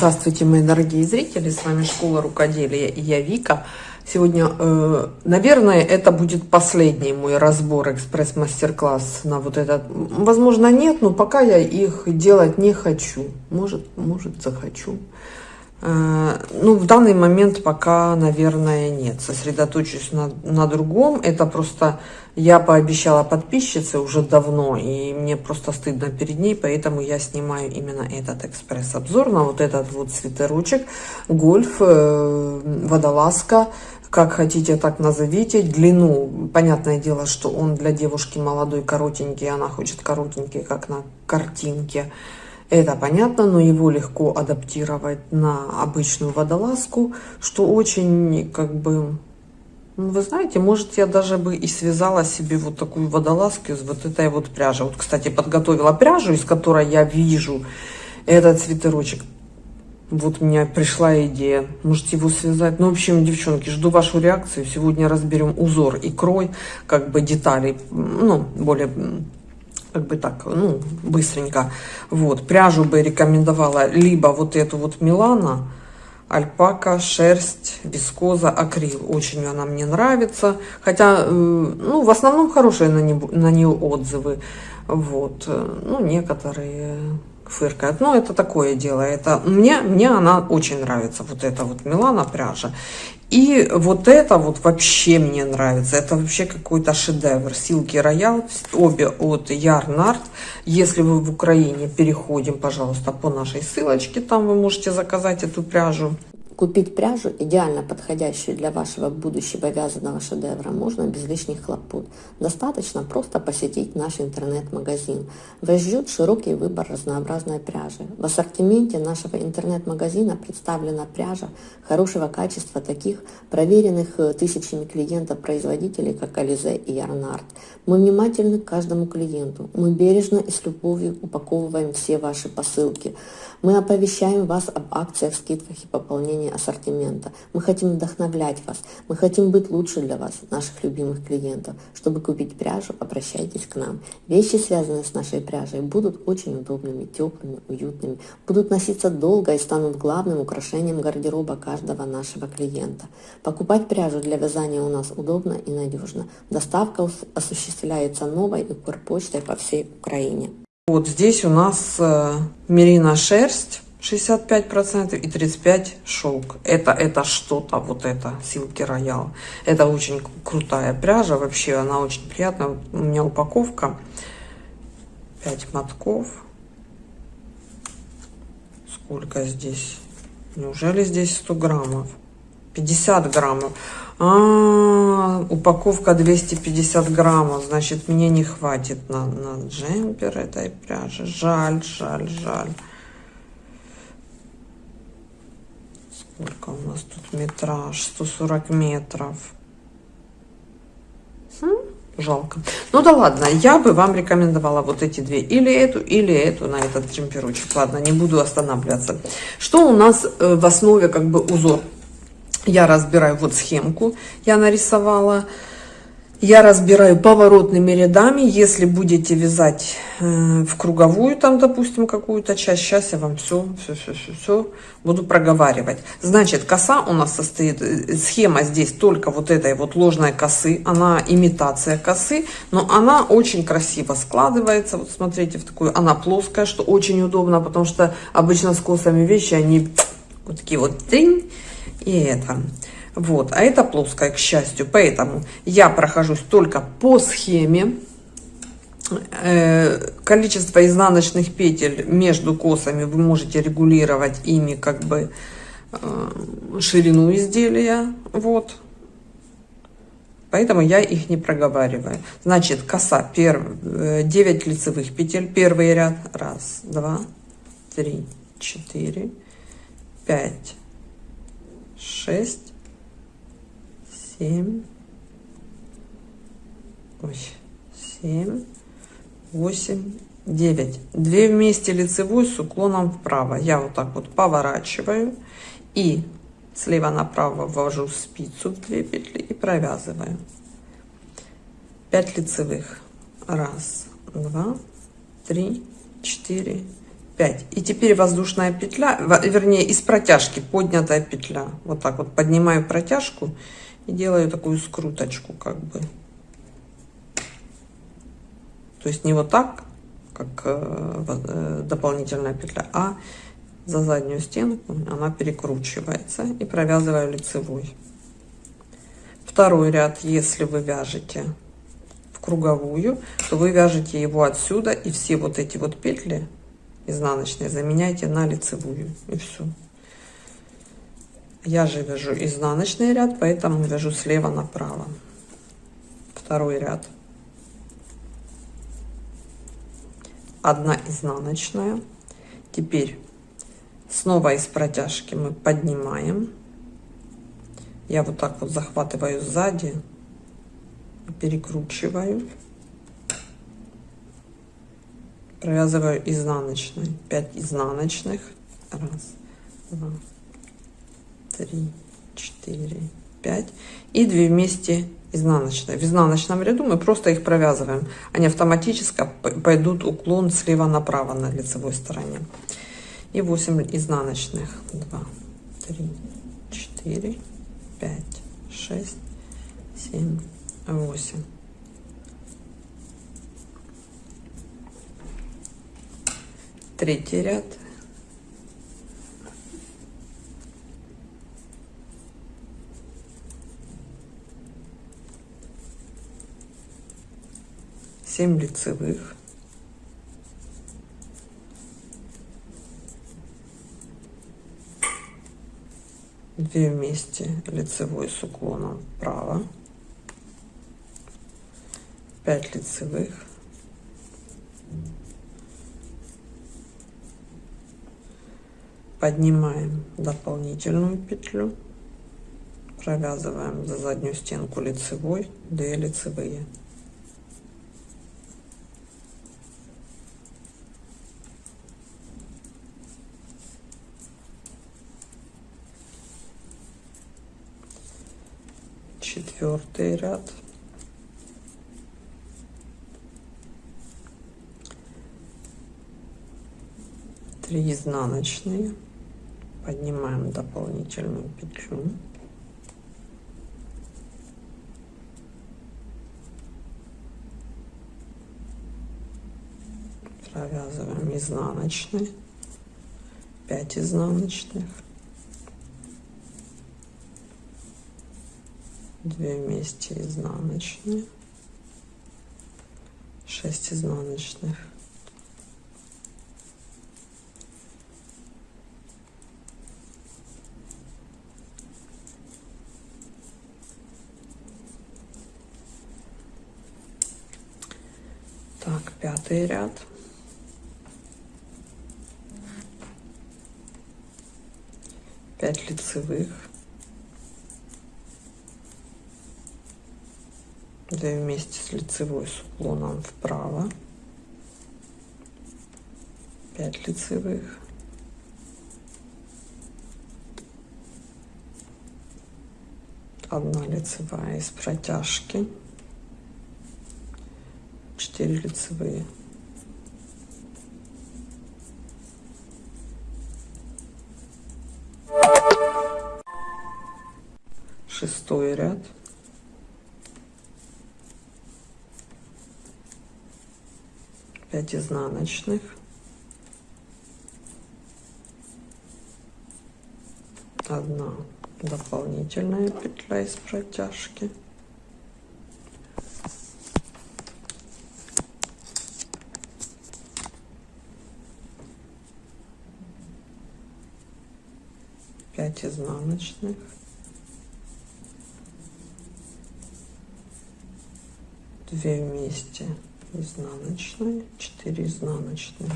Здравствуйте, мои дорогие зрители, с вами Школа Рукоделия и я Вика. Сегодня, э, наверное, это будет последний мой разбор, экспресс-мастер-класс на вот этот. Возможно, нет, но пока я их делать не хочу. Может, может, захочу. Э, ну, в данный момент пока, наверное, нет. Сосредоточусь на, на другом. Это просто я пообещала подписчице уже давно, и мне просто стыдно перед ней, поэтому я снимаю именно этот экспресс-обзор на вот этот вот свитерочек. Гольф, э, водолазка, как хотите, так назовите. Длину, понятное дело, что он для девушки молодой, коротенький, она хочет коротенький, как на картинке. Это понятно, но его легко адаптировать на обычную водолазку, что очень, как бы, ну, вы знаете, может, я даже бы и связала себе вот такую водолазку из вот этой вот пряжи. Вот, кстати, подготовила пряжу, из которой я вижу этот свитерочек. Вот у меня пришла идея. Можете его связать. Ну, в общем, девчонки, жду вашу реакцию. Сегодня разберем узор и крой, как бы детали, ну, более как бы так, ну, быстренько. Вот, пряжу бы рекомендовала либо вот эту вот Милана, альпака, шерсть, вискоза, акрил. Очень она мне нравится. Хотя, э, ну, в основном хорошие на, не, на нее отзывы. Вот, ну, некоторые фыркает. Но это такое дело. Это мне, мне она очень нравится. Вот эта вот Милана пряжа. И вот это вот вообще мне нравится. Это вообще какой-то шедевр. Силки Роял, обе от Ярнард. Если вы в Украине, переходим, пожалуйста, по нашей ссылочке. Там вы можете заказать эту пряжу. Купить пряжу, идеально подходящую для вашего будущего вязаного шедевра, можно без лишних хлопот. Достаточно просто посетить наш интернет-магазин. Вас ждет широкий выбор разнообразной пряжи. В ассортименте нашего интернет-магазина представлена пряжа хорошего качества таких проверенных э, тысячами клиентов производителей, как Ализе и Ярнард. Мы внимательны к каждому клиенту. Мы бережно и с любовью упаковываем все ваши посылки. Мы оповещаем вас об акциях, скидках и пополнении ассортимента. Мы хотим вдохновлять вас. Мы хотим быть лучше для вас, наших любимых клиентов. Чтобы купить пряжу, обращайтесь к нам. Вещи, связанные с нашей пряжей, будут очень удобными, теплыми, уютными, будут носиться долго и станут главным украшением гардероба каждого нашего клиента. Покупать пряжу для вязания у нас удобно и надежно. Доставка осуществляется новой и почтой по всей Украине. Вот здесь у нас э, мерина шерсть 65% и 35 шелк. Это, это что-то, вот это, Силки Роял. Это очень крутая пряжа, вообще она очень приятная. У меня упаковка 5 мотков. Сколько здесь? Неужели здесь 100 граммов? 50 граммов. А, упаковка 250 граммов, значит, мне не хватит на, на джемпер этой пряжи. Жаль, жаль, жаль. Сколько у нас тут метраж? 140 метров. Хм, жалко. Ну да ладно, я бы вам рекомендовала вот эти две. Или эту, или эту на этот джемперочек. Ладно, не буду останавливаться. Что у нас э, в основе как бы узор? Я разбираю вот схемку, я нарисовала. Я разбираю поворотными рядами. Если будете вязать э, в круговую, там, допустим, какую-то часть, сейчас я вам все, все, все, все, все буду проговаривать. Значит, коса у нас состоит, э, схема здесь только вот этой вот ложной косы. Она имитация косы, но она очень красиво складывается. Вот смотрите, в такую, она плоская, что очень удобно, потому что обычно с косами вещи, они вот такие вот, тринь, и это. Вот, а это плоская, к счастью. Поэтому я прохожусь только по схеме. Э, количество изнаночных петель между косами вы можете регулировать ими как бы э, ширину изделия. Вот. Поэтому я их не проговариваю. Значит, коса, перв... 9 э, лицевых петель, первый ряд. Раз, два, три, четыре, пять, шесть, семь, ой, семь, восемь, девять. Две вместе лицевой с уклоном вправо. Я вот так вот поворачиваю и слева направо ввожу спицу в две петли и провязываю. 5 лицевых. Раз, два, три, четыре, 5 и теперь воздушная петля вернее из протяжки поднятая петля. Вот так вот поднимаю протяжку и делаю такую скруточку как бы. То есть не вот так как э, э, дополнительная петля а за заднюю стенку она перекручивается и провязываю лицевой. Второй ряд если вы вяжете круговую то вы вяжете его отсюда и все вот эти вот петли изнаночные заменяйте на лицевую и все я же вяжу изнаночный ряд поэтому вяжу слева направо. Второй ряд. Одна изнаночная. Теперь снова из протяжки мы поднимаем. Я вот так вот захватываю сзади перекручиваю провязываю изнаночной. 5 изнаночных. Раз два три четыре пять. И 2 вместе изнаночной в изнаночном ряду мы просто их провязываем. Они автоматически пойдут уклон слева направо на лицевой стороне. И 8 изнаночных. 2 3 4 5 6 7 8 третий ряд. Семь лицевых. Две вместе лицевой с уклоном вправо. 5 лицевых поднимаем дополнительную петлю. Провязываем за заднюю стенку лицевой 2 лицевые. Четвертый ряд. Три изнаночные поднимаем дополнительную петлю. Провязываем изнаночный 5 изнаночных. 2 вместе изнаночные. 6 изнаночных так пятый ряд. Пять лицевых. 2 вместе с лицевой с уклоном вправо. 5 лицевых. Одна лицевая из протяжки 4 лицевые. Шестой ряд. 5 изнаночных. Одна дополнительная петля из протяжки пять изнаночных. Две вместе изнаночные 4 изнаночные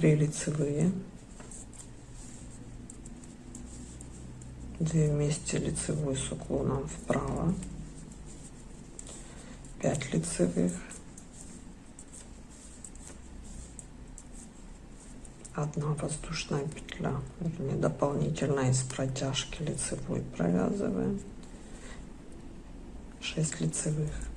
3 лицевые, 2 вместе лицевой с уклоном вправо, 5 лицевых, одна воздушная петля. Вернее дополнительно из протяжки лицевой провязываем. 6 лицевых.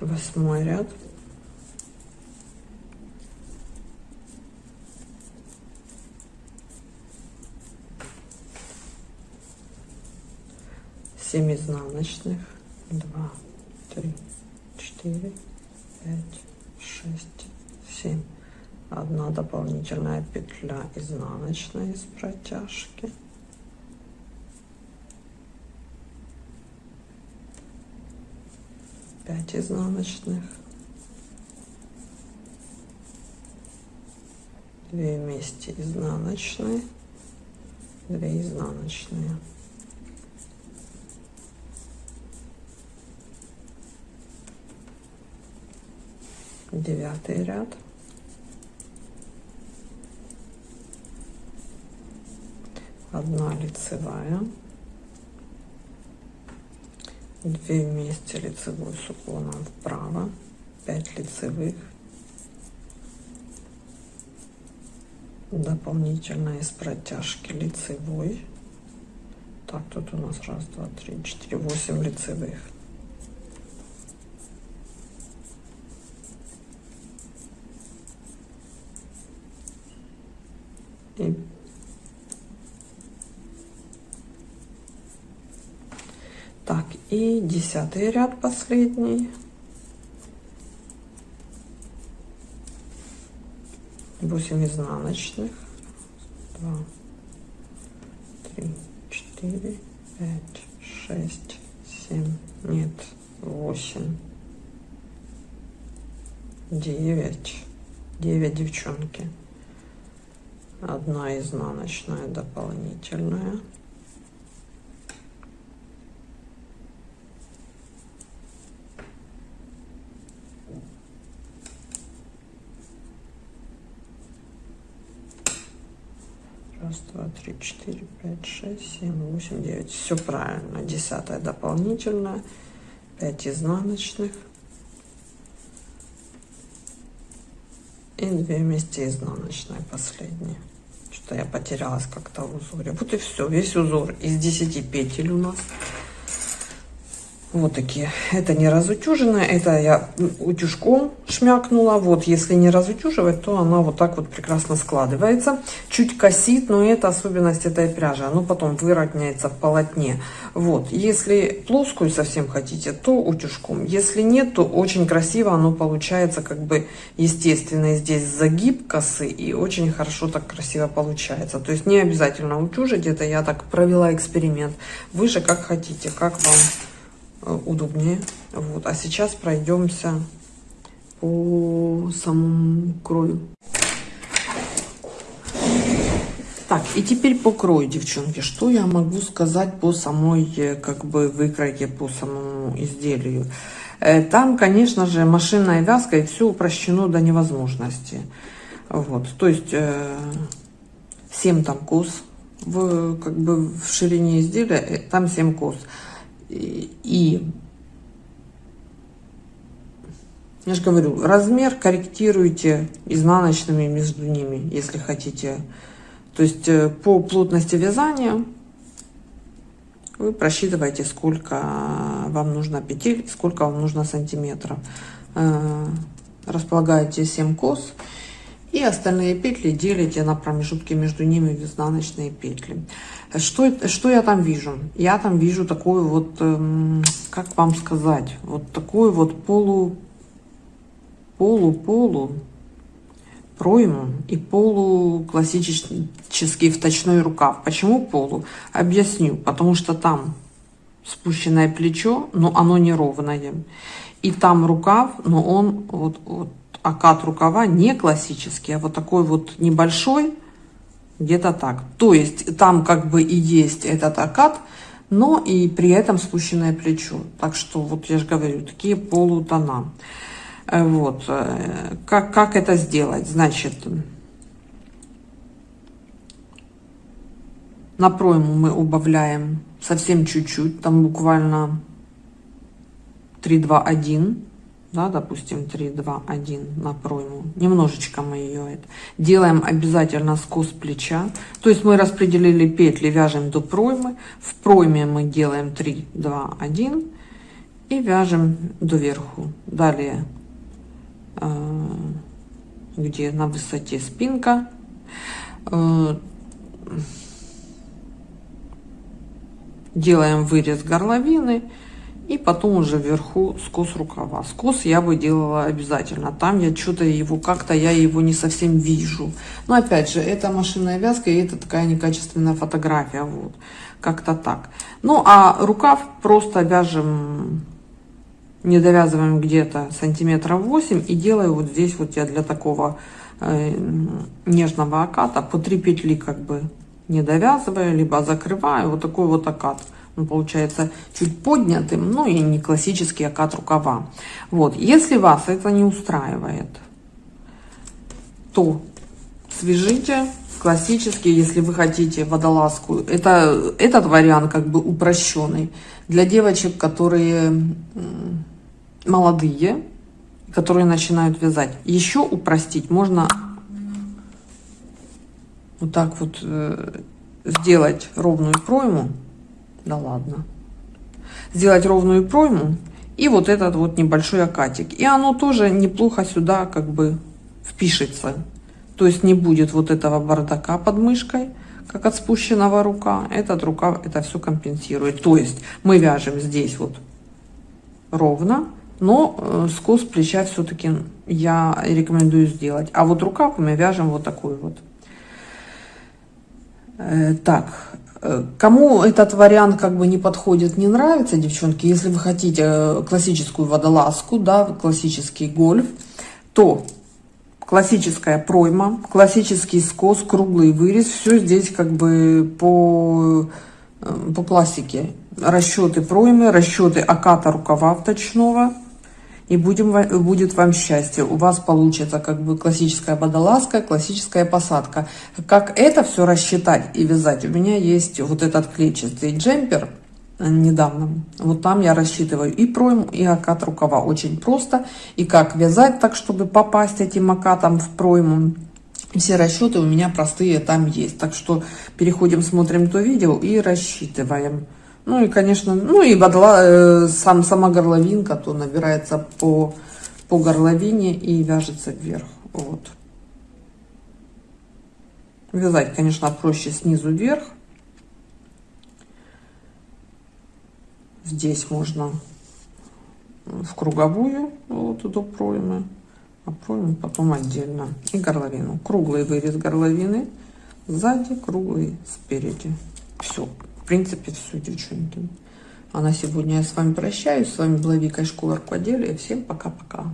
Восьмой ряд. 7 изнаночных. 2 3 4 5 6 7 одна дополнительная петля изнаночная из протяжки пять изнаночных. Две вместе изнаночные. Две изнаночные. Девятый ряд. Одна лицевая две вместе лицевой с уклоном вправо 5 лицевых. Дополнительно из протяжки лицевой. Так тут у нас раз два три четыре восемь лицевых 50 ряд последний. Восемь изнаночных. Два, три, четыре, пять, шесть, семь, нет, восемь, девять, девять девчонки одна изнаночная дополнительная три четыре пять шесть семь восемь девять. Все правильно. Десятая дополнительная 5 изнаночных. И 2 вместе изнаночной последние. Что я потерялась как-то в узоре. Вот и все весь узор из 10 петель у нас вот такие. Это не разутюженная, это я утюжком шмякнула. Вот, если не разутюживать, то она вот так вот прекрасно складывается. Чуть косит, но это особенность этой пряжи. Оно потом выродняется в полотне. Вот, если плоскую совсем хотите, то утюжком. Если нет, то очень красиво оно получается, как бы естественно. Здесь загиб косы и очень хорошо так красиво получается. То есть не обязательно утюжить, это я так провела эксперимент. Вы же как хотите, как вам удобнее. Вот. А сейчас пройдемся по самому крою. Так, и теперь по крою, девчонки. Что я могу сказать по самой, э, как бы, выкройке, по самому изделию? Э, там, конечно же, машинная вязка, и все упрощено до невозможности. Вот, то есть, 7 там кос, в, как бы, в ширине изделия, там 7 кос и я же говорю, размер корректируйте изнаночными между ними, если хотите. То есть э, по плотности вязания вы просчитываете, сколько вам нужно петель, сколько вам нужно сантиметров. Э, располагаете 7 кос и остальные петли делите на промежутки между ними в изнаночные петли. Что, что я там вижу? Я там вижу такую вот, эм, как вам сказать, вот такую вот полу, полу-полу пройму и полу классический вточной рукав. Почему полу? Объясню. Потому что там спущенное плечо, но оно неровное. И там рукав, но он вот, вот окат рукава не классический, а вот такой вот небольшой, где-то так. То есть там как бы и есть этот окат, но и при этом спущенное плечо. Так что вот я же говорю, такие полутона. Э, вот. Э, как, как это сделать? Значит, на пройму мы убавляем совсем чуть-чуть, там буквально 3, 2, 1 да, допустим, 3, 2, 1 на пройму. Немножечко мы ее это. Делаем обязательно скос плеча. То есть мы распределили петли, вяжем до проймы. В пройме мы делаем 3, 2, 1 и вяжем доверху. Далее, э, где на высоте спинка, э, делаем вырез горловины и потом уже вверху скос рукава. Скос я бы делала обязательно. Там я что-то его, как-то я его не совсем вижу. Но опять же, это машинная вязка, и это такая некачественная фотография. Вот, как-то так. Ну, а рукав просто вяжем, не довязываем где-то сантиметров 8 и делаю вот здесь вот я для такого э, нежного оката по 3 петли как бы не довязываю, либо закрываю. Вот такой вот окат он получается чуть поднятым, ну и не классический окат рукава. Вот, если вас это не устраивает, то свяжите классический, если вы хотите водолазку. Это, этот вариант как бы упрощенный для девочек, которые молодые, которые начинают вязать. Еще упростить можно вот так вот э, сделать ровную пройму да ладно. Сделать ровную пройму и вот этот вот небольшой окатик. И оно тоже неплохо сюда как бы впишется. То есть не будет вот этого бардака под мышкой, как от спущенного рука. Этот рукав это все компенсирует. То есть мы вяжем здесь вот ровно, но э, скос плеча все-таки я рекомендую сделать. А вот рукав мы вяжем вот такой вот. Э, так, Кому этот вариант как бы не подходит, не нравится, девчонки, если вы хотите э, классическую водолазку, да, классический гольф, то классическая пройма, классический скос, круглый вырез, все здесь как бы по, э, по классике. Расчеты проймы, расчеты оката рукава вточного и будем, будет вам счастье. У вас получится как бы классическая водолазка, классическая посадка. Как это все рассчитать и вязать? У меня есть вот этот клетчатый джемпер э, недавно. Вот там я рассчитываю и пройму, и окат рукава. Очень просто. И как вязать так, чтобы попасть этим окатом в пройму. Все расчеты у меня простые там есть. Так что переходим, смотрим то видео и рассчитываем. Ну и, конечно, ну и бодла, э, сам, сама горловинка, то набирается по, по горловине и вяжется вверх. Вот. Вязать, конечно, проще снизу вверх. Здесь можно в круговую, вот до проймы, а пройму потом отдельно. И горловину. Круглый вырез горловины, сзади круглый спереди. Все принципе, все, девчонки. А на сегодня я с вами прощаюсь. С вами была Вика из школы рукоделия. Всем пока-пока.